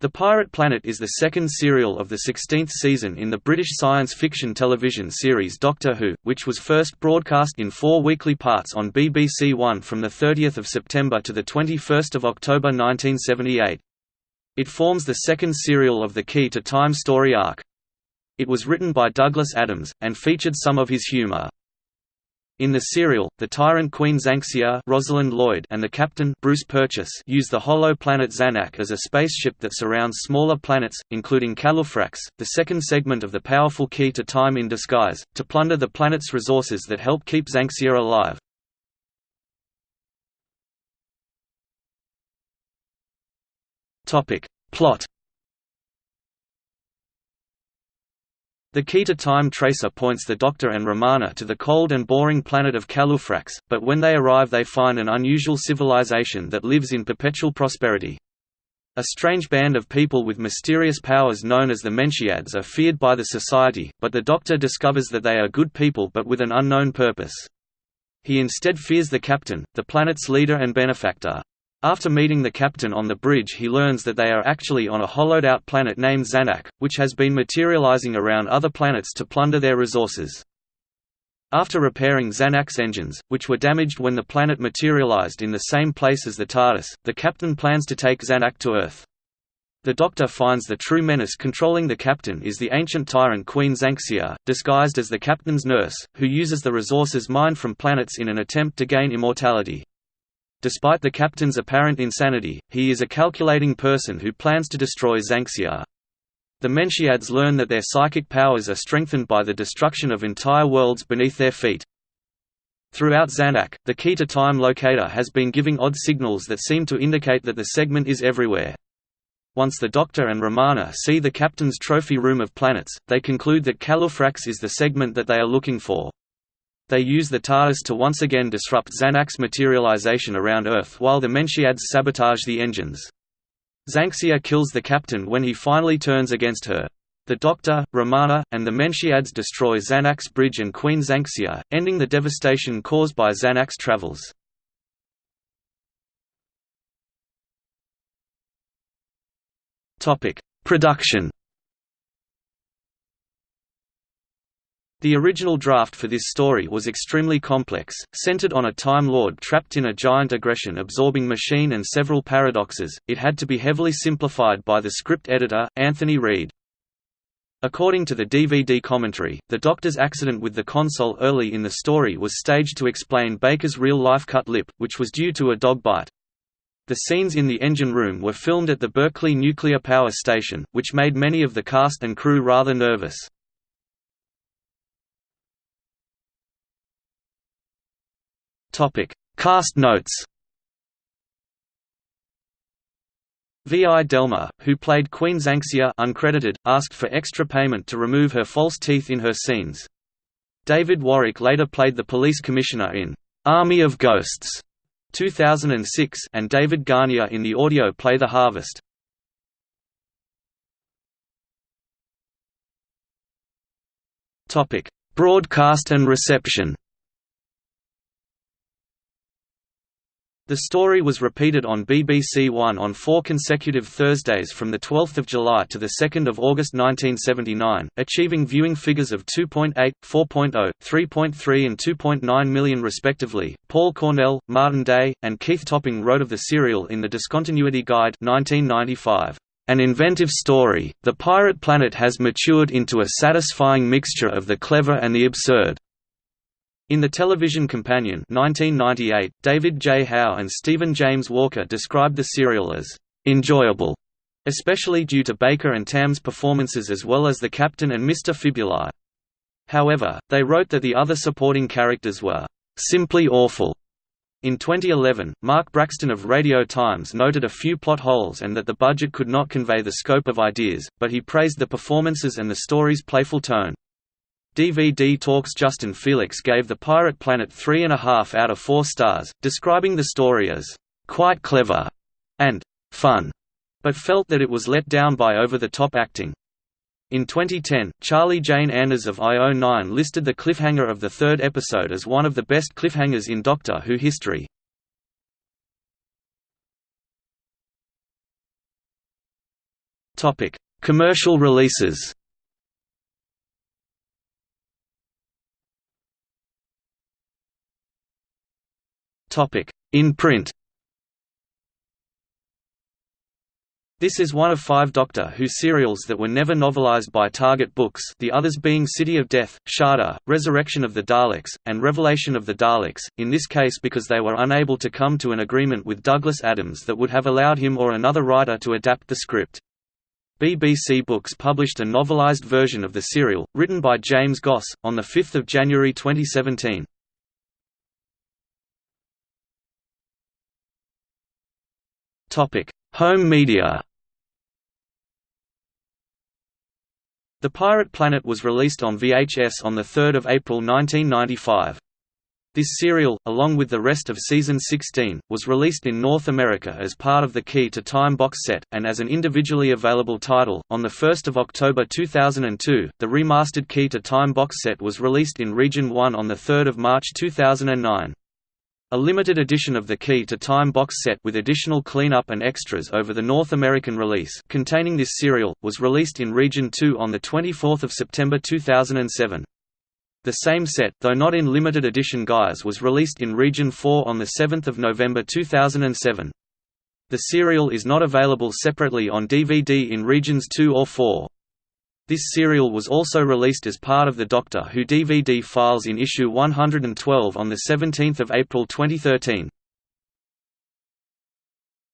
The Pirate Planet is the second serial of the 16th season in the British science fiction television series Doctor Who, which was first broadcast in four weekly parts on BBC One from 30 September to 21 October 1978. It forms the second serial of the Key to Time story arc. It was written by Douglas Adams, and featured some of his humour. In the serial, the tyrant Queen Xanxia Rosalind Lloyd and the captain Bruce Purchase use the hollow planet Zanak as a spaceship that surrounds smaller planets, including Calufrax, the second segment of the powerful Key to Time in disguise, to plunder the planet's resources that help keep Xanxia alive. Plot The key to time tracer points the Doctor and Romana to the cold and boring planet of Calufrax, but when they arrive they find an unusual civilization that lives in perpetual prosperity. A strange band of people with mysterious powers known as the Mentiads are feared by the society, but the Doctor discovers that they are good people but with an unknown purpose. He instead fears the captain, the planet's leader and benefactor. After meeting the captain on the bridge he learns that they are actually on a hollowed-out planet named Zanak, which has been materializing around other planets to plunder their resources. After repairing Zanak's engines, which were damaged when the planet materialized in the same place as the TARDIS, the captain plans to take Zanak to Earth. The Doctor finds the true menace controlling the captain is the ancient tyrant Queen Xanxia, disguised as the captain's nurse, who uses the resources mined from planets in an attempt to gain immortality. Despite the captain's apparent insanity, he is a calculating person who plans to destroy Xanxia. The Mentiads learn that their psychic powers are strengthened by the destruction of entire worlds beneath their feet. Throughout Zanak, the key to time locator has been giving odd signals that seem to indicate that the segment is everywhere. Once the Doctor and Romana see the Captain's trophy room of planets, they conclude that Calufrax is the segment that they are looking for. They use the TARDIS to once again disrupt Zanak's materialization around Earth while the Mentiads sabotage the engines. Xanxia kills the captain when he finally turns against her. The Doctor, Romana, and the Mentiads destroy Zanak's bridge and Queen Xanxia, ending the devastation caused by Zanak's travels. Production The original draft for this story was extremely complex, centered on a Time Lord trapped in a giant aggression-absorbing machine and several paradoxes, it had to be heavily simplified by the script editor, Anthony Read. According to the DVD commentary, the Doctor's accident with the console early in the story was staged to explain Baker's real-life cut lip, which was due to a dog bite. The scenes in the engine room were filmed at the Berkeley Nuclear Power Station, which made many of the cast and crew rather nervous. Topic: Cast notes. V.I. Delmar, who played Queen Xanxia uncredited, asked for extra payment to remove her false teeth in her scenes. David Warwick later played the police commissioner in Army of Ghosts 2006 and David Garnier in the audio play The Harvest. Broadcast and reception The story was repeated on BBC One on four consecutive Thursdays from 12 July to 2 August 1979, achieving viewing figures of 2.8, 4.0, 3.3 and 2.9 million respectively. Paul Cornell, Martin Day, and Keith Topping wrote of the serial in The Discontinuity Guide 1995. An inventive story, The Pirate Planet has matured into a satisfying mixture of the clever and the absurd. In the television companion 1998, David J. Howe and Stephen James Walker described the serial as enjoyable, especially due to Baker and Tamm's performances as well as the captain and Mr. Fibuli. However, they wrote that the other supporting characters were simply awful. In 2011, Mark Braxton of Radio Times noted a few plot holes and that the budget could not convey the scope of ideas, but he praised the performances and the story's playful tone. DVD Talks Justin Felix gave The Pirate Planet 3.5 out of 4 stars, describing the story as, "...quite clever," and "...fun," but felt that it was let down by over-the-top acting. In 2010, Charlie Jane Anders of IO9 listed the cliffhanger of the third episode as one of the best cliffhangers in Doctor Who history. Commercial releases In print This is one of five Doctor Who serials that were never novelized by Target Books the others being City of Death, Shada, Resurrection of the Daleks, and Revelation of the Daleks, in this case because they were unable to come to an agreement with Douglas Adams that would have allowed him or another writer to adapt the script. BBC Books published a novelized version of the serial, written by James Goss, on 5 January 2017. Home media The Pirate Planet was released on VHS on 3 April 1995. This serial, along with the rest of Season 16, was released in North America as part of the Key to Time box set, and as an individually available title. On 1 October 2002, the remastered Key to Time box set was released in Region 1 on 3 March 2009. A limited edition of the Key to Time box set with additional cleanup and extras over the North American release containing this serial, was released in Region 2 on 24 September 2007. The same set, though not in limited edition guise was released in Region 4 on 7 November 2007. The serial is not available separately on DVD in Regions 2 or 4. This serial was also released as part of the Doctor Who DVD files in issue 112 on 17 April 2013.